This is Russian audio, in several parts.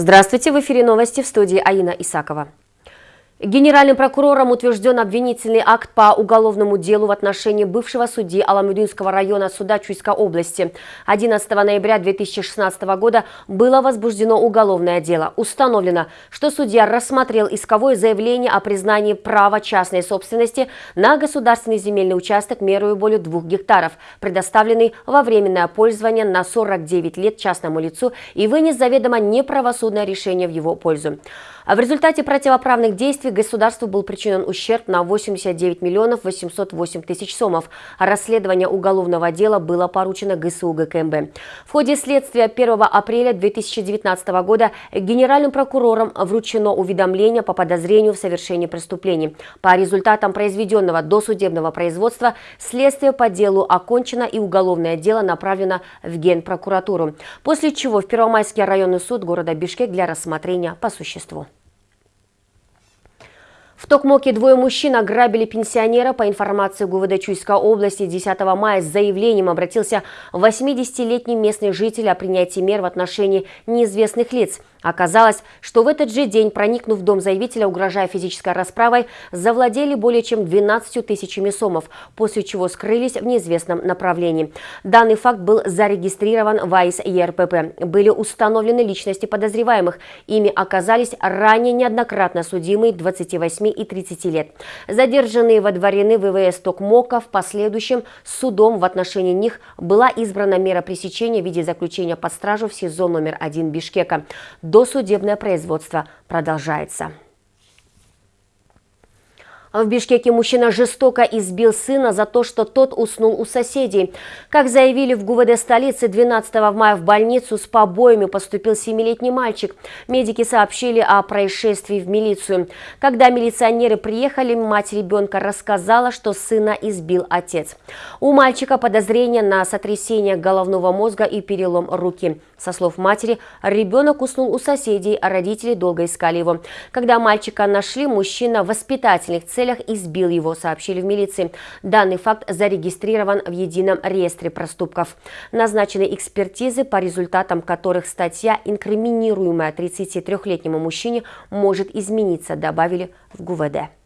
Здравствуйте, в эфире новости в студии Аина Исакова. Генеральным прокурором утвержден обвинительный акт по уголовному делу в отношении бывшего судьи Аламудинского района суда Чуйской области. 11 ноября 2016 года было возбуждено уголовное дело. Установлено, что судья рассмотрел исковое заявление о признании права частной собственности на государственный земельный участок мерою более двух гектаров, предоставленный во временное пользование на 49 лет частному лицу и вынес заведомо неправосудное решение в его пользу. В результате противоправных действий государству был причинен ущерб на 89 миллионов 808 тысяч сомов. Расследование уголовного дела было поручено ГСУ ГКМБ. В ходе следствия 1 апреля 2019 года генеральным прокурором вручено уведомление по подозрению в совершении преступлений. По результатам произведенного досудебного производства следствие по делу окончено и уголовное дело направлено в Генпрокуратуру. После чего в Первомайский районный суд города Бишкек для рассмотрения по существу. В Токмоке двое мужчин ограбили пенсионера. По информации ГУВД Чуйской области 10 мая с заявлением обратился 80-летний местный житель о принятии мер в отношении неизвестных лиц. Оказалось, что в этот же день, проникнув в дом заявителя, угрожая физической расправой, завладели более чем 12 тысячами сомов, после чего скрылись в неизвестном направлении. Данный факт был зарегистрирован в АИС ЕРПП. Были установлены личности подозреваемых. Ими оказались ранее неоднократно судимые 28 и 30 лет. Задержанные водворены в ВВС Токмока. В последующем судом в отношении них была избрана мера пресечения в виде заключения под стражу в СИЗО номер 1 Бишкека. Досудебное производство продолжается. В Бишкеке мужчина жестоко избил сына за то, что тот уснул у соседей. Как заявили в ГУВД столицы, 12 мая в больницу с побоями поступил 7-летний мальчик. Медики сообщили о происшествии в милицию. Когда милиционеры приехали, мать ребенка рассказала, что сына избил отец. У мальчика подозрение на сотрясение головного мозга и перелом руки. Со слов матери, ребенок уснул у соседей, а родители долго искали его. Когда мальчика нашли, мужчина воспитательных целях целях избил его, сообщили в милиции. Данный факт зарегистрирован в едином реестре проступков. Назначены экспертизы, по результатам которых статья, инкриминируемая 33-летнему мужчине, может измениться, добавили в ГУВД.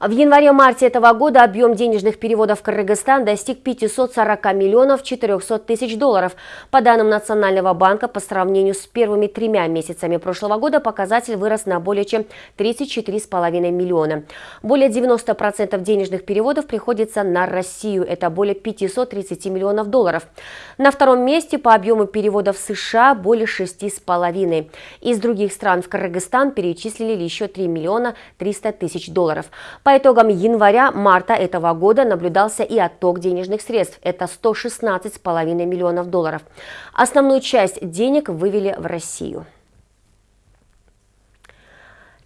В январе-марте этого года объем денежных переводов в Кыргызстан достиг 540 миллионов 400 тысяч долларов. По данным Национального банка, по сравнению с первыми тремя месяцами прошлого года показатель вырос на более чем 34,5 миллиона. Более 90% денежных переводов приходится на Россию. Это более 530 миллионов долларов. На втором месте по объему переводов США более 6,5. Из других стран в Кыргызстан перечислили еще 3 миллиона 300 тысяч долларов. По итогам января-марта этого года наблюдался и отток денежных средств. Это 116,5 миллионов долларов. Основную часть денег вывели в Россию.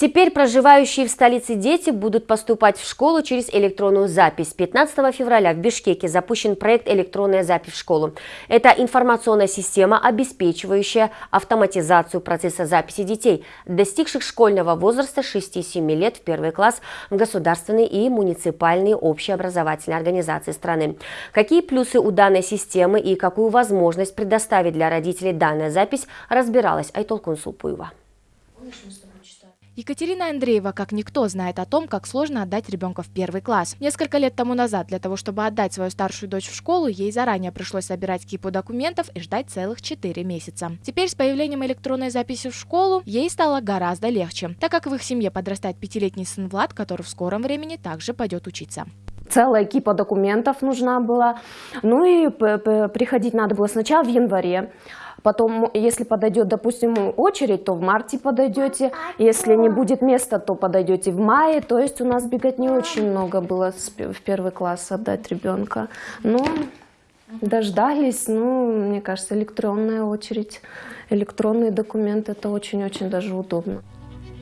Теперь проживающие в столице дети будут поступать в школу через электронную запись. 15 февраля в Бишкеке запущен проект «Электронная запись в школу». Это информационная система, обеспечивающая автоматизацию процесса записи детей, достигших школьного возраста 6-7 лет в первый класс в государственные и муниципальные общеобразовательные организации страны. Какие плюсы у данной системы и какую возможность предоставить для родителей данная запись, разбиралась Айтол Консулпуева. Екатерина Андреева, как никто, знает о том, как сложно отдать ребенка в первый класс. Несколько лет тому назад для того, чтобы отдать свою старшую дочь в школу, ей заранее пришлось собирать кипу документов и ждать целых 4 месяца. Теперь с появлением электронной записи в школу ей стало гораздо легче, так как в их семье подрастает пятилетний сын Влад, который в скором времени также пойдет учиться целая кипа документов нужна была. Ну и приходить надо было сначала в январе, Потом, если подойдет, допустим, очередь, то в марте подойдете. Если не будет места, то подойдете в мае. То есть у нас бегать не очень много было в первый класс отдать ребенка. Но дождались, ну, мне кажется, электронная очередь, электронные документы, это очень-очень даже удобно.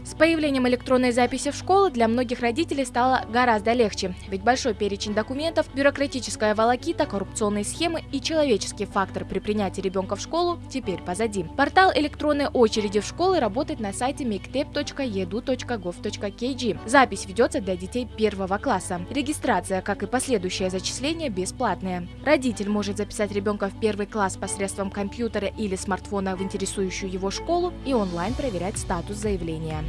С появлением электронной записи в школу для многих родителей стало гораздо легче, ведь большой перечень документов, бюрократическая волокита, коррупционные схемы и человеческий фактор при принятии ребенка в школу теперь позади. Портал электронной очереди в школы работает на сайте mictep.edu.gov.kg. Запись ведется для детей первого класса. Регистрация, как и последующее зачисление, бесплатная. Родитель может записать ребенка в первый класс посредством компьютера или смартфона в интересующую его школу и онлайн проверять статус заявления.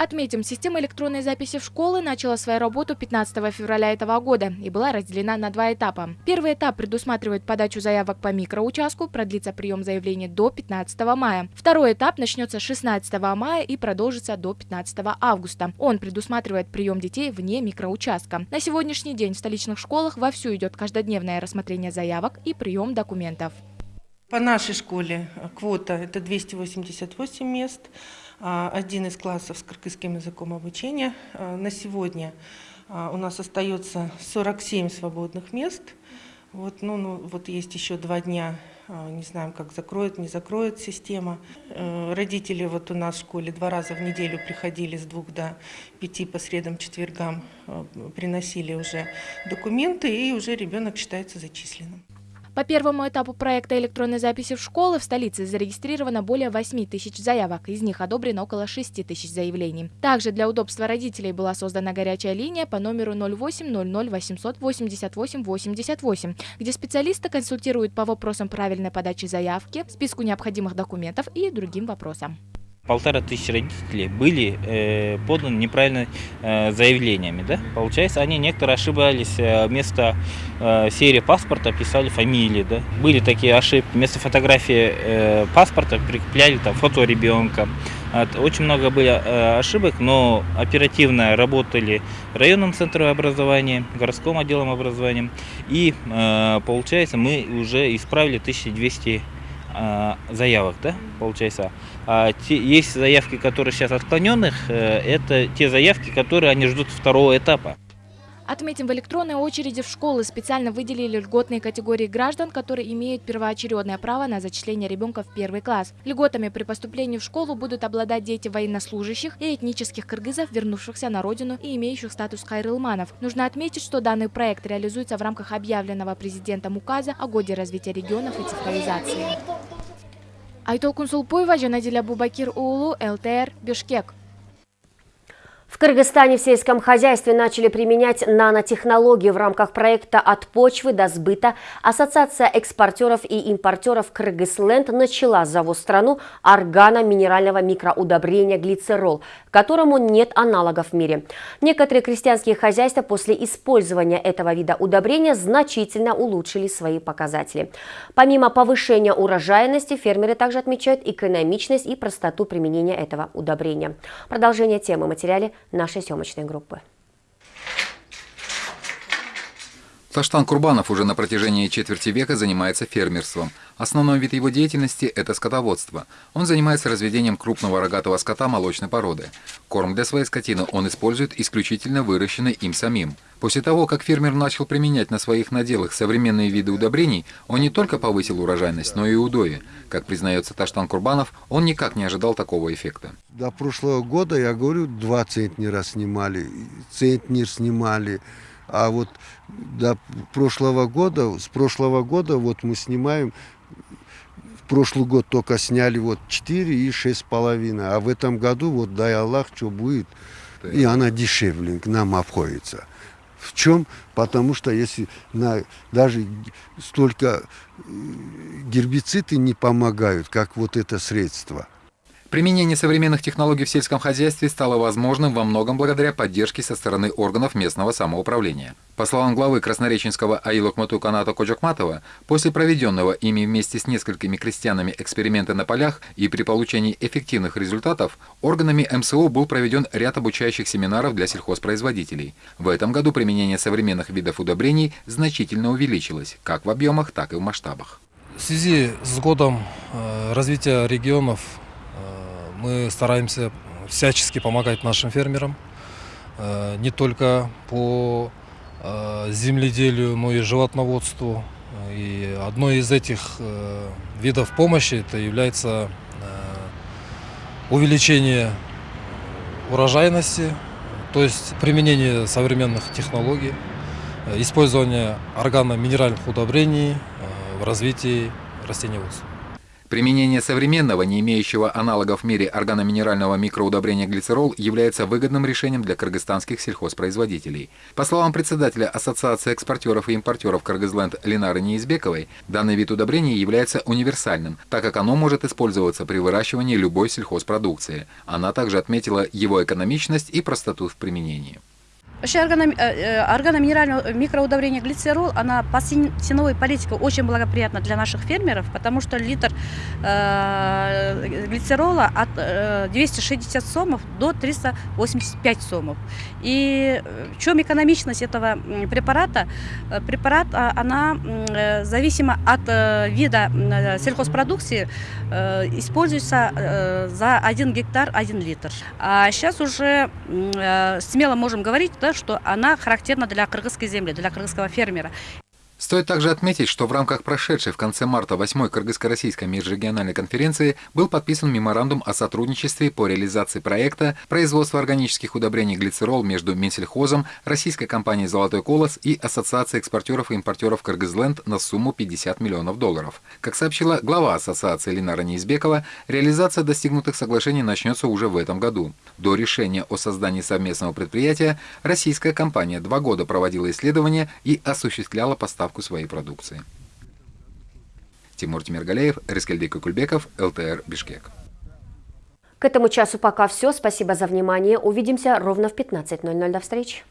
Отметим, система электронной записи в школы начала свою работу 15 февраля этого года и была разделена на два этапа. Первый этап предусматривает подачу заявок по микроучастку, продлится прием заявлений до 15 мая. Второй этап начнется 16 мая и продолжится до 15 августа. Он предусматривает прием детей вне микроучастка. На сегодняшний день в столичных школах вовсю идет каждодневное рассмотрение заявок и прием документов. По нашей школе квота – это 288 мест, а, один из классов с кыргызским языком обучения. А, на сегодня а, у нас остается 47 свободных мест. Вот, ну, ну, вот есть еще два дня, не знаем, как закроет, не закроет система. Э, родители вот у нас в школе два раза в неделю приходили с двух до пяти по средам, четвергам, приносили уже документы, и уже ребенок считается зачисленным. По первому этапу проекта электронной записи в школы в столице зарегистрировано более 8 тысяч заявок, из них одобрено около 6 тысяч заявлений. Также для удобства родителей была создана горячая линия по номеру 08 00 800 88 88, где специалисты консультируют по вопросам правильной подачи заявки, списку необходимых документов и другим вопросам полтора тысячи родителей были э, поданы неправильно э, заявлениями. Да? Получается, они некоторые ошибались, э, вместо э, серии паспорта писали фамилии. Да? Были такие ошибки, вместо фотографии э, паспорта прикрепляли там, фото ребенка. Очень много были э, ошибок, но оперативно работали районным центром образования, городским отделом образования. И э, получается, мы уже исправили 1200 э, заявок, да, получается. А те, есть заявки, которые сейчас отклоненных, э, это те заявки, которые они ждут второго этапа. Отметим, в электронной очереди в школы специально выделили льготные категории граждан, которые имеют первоочередное право на зачисление ребенка в первый класс. Льготами при поступлении в школу будут обладать дети военнослужащих и этнических кыргызов, вернувшихся на родину и имеющих статус хайрылманов. Нужно отметить, что данный проект реализуется в рамках объявленного президентом указа о годе развития регионов и цифровизации. Айтол Сулпуева, Жанадиля Бубакир Уулу, ЛТР, Бишкек. В Кыргызстане в сельском хозяйстве начали применять нанотехнологии в рамках проекта «От почвы до сбыта». Ассоциация экспортеров и импортеров «Кыргызленд» начала завоз в страну органа-минерального микроудобрения глицерол, которому нет аналогов в мире. Некоторые крестьянские хозяйства после использования этого вида удобрения значительно улучшили свои показатели. Помимо повышения урожайности, фермеры также отмечают экономичность и простоту применения этого удобрения. Продолжение темы материале нашей съемочной группы. Таштан Курбанов уже на протяжении четверти века занимается фермерством. Основной вид его деятельности – это скотоводство. Он занимается разведением крупного рогатого скота молочной породы. Корм для своей скотины он использует исключительно выращенный им самим. После того, как фермер начал применять на своих наделах современные виды удобрений, он не только повысил урожайность, но и удои. Как признается Таштан Курбанов, он никак не ожидал такого эффекта. До прошлого года, я говорю, два центнера снимали, центнер снимали, а вот до прошлого года, с прошлого года вот мы снимаем, в прошлый год только сняли вот 4 и шесть половиной, а в этом году вот дай Аллах, что будет, и она дешевле к нам обходится. В чем? Потому что если на, даже столько э, гербициды не помогают, как вот это средство – Применение современных технологий в сельском хозяйстве стало возможным во многом благодаря поддержке со стороны органов местного самоуправления. По словам главы краснореченского Аилокмату Каната Коджакматова, после проведенного ими вместе с несколькими крестьянами эксперимента на полях и при получении эффективных результатов, органами МСО был проведен ряд обучающих семинаров для сельхозпроизводителей. В этом году применение современных видов удобрений значительно увеличилось, как в объемах, так и в масштабах. В связи с годом э, развития регионов мы стараемся всячески помогать нашим фермерам, э, не только по э, земледелию, но и животноводству, И одной из этих э, видов помощи это является увеличение урожайности, то есть применение современных технологий, использование органно-минеральных удобрений в развитии растениеводства. Применение современного, не имеющего аналогов в мире органоминерального микроудобрения глицерол является выгодным решением для кыргызстанских сельхозпроизводителей. По словам председателя Ассоциации экспортеров и импортеров Кыргызленд Ленары Неизбековой, данный вид удобрения является универсальным, так как оно может использоваться при выращивании любой сельхозпродукции. Она также отметила его экономичность и простоту в применении. Вообще органоминеральное э, микроудобрение глицерол, она по ценовой политике очень благоприятна для наших фермеров, потому что литр э, глицерола от э, 260 сомов до 385 сомов. И э, в чем экономичность этого препарата? Э, препарат, а, она э, зависима от э, вида сельхозпродукции, э, используется э, за 1 гектар 1 литр. А сейчас уже э, смело можем говорить, да, что она характерна для кыргызской земли, для кыргызского фермера. Стоит также отметить, что в рамках прошедшей в конце марта 8-й Кыргызско-Российской межрегиональной конференции был подписан меморандум о сотрудничестве по реализации проекта производства органических удобрений глицерол между Минсельхозом, российской компанией «Золотой колос» и Ассоциацией экспортеров и импортеров Кыргызленд на сумму 50 миллионов долларов. Как сообщила глава ассоциации Ленара Неизбекова, реализация достигнутых соглашений начнется уже в этом году. До решения о создании совместного предприятия российская компания два года проводила исследования и осуществляла поставку поставку своей продукции. Тимур Тимиргалеев, Рескельдей Кукульбеков, ЛТР Бишкек. К этому часу пока все. Спасибо за внимание. Увидимся ровно в 15.00. До встречи.